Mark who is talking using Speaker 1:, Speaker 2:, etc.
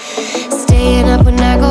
Speaker 1: Staying up when I go